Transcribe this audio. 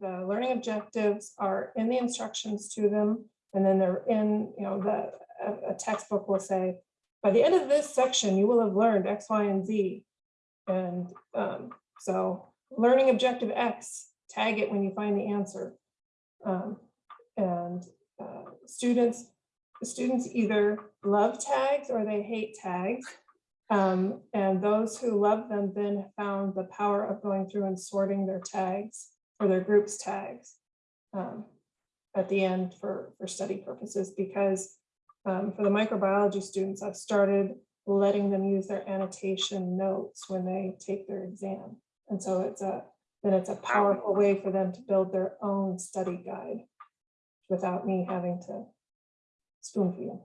the learning objectives are in the instructions to them. And then they're in, you know, the, a- a textbook will say, by the end of this section, you will have learned X, Y, and Z. And um, so learning objective X, tag it when you find the answer. Um, And uh, students, students either love tags or they hate tags. Um, and those who love them then found the power of going through and sorting their tags or their groups tags. um, At the end for, for study purposes, because um, for the microbiology students, I've started letting them use their annotation notes when they take their exam. And so it's a, then it's a powerful way for them to build their own study guide without me having to spoon feed them.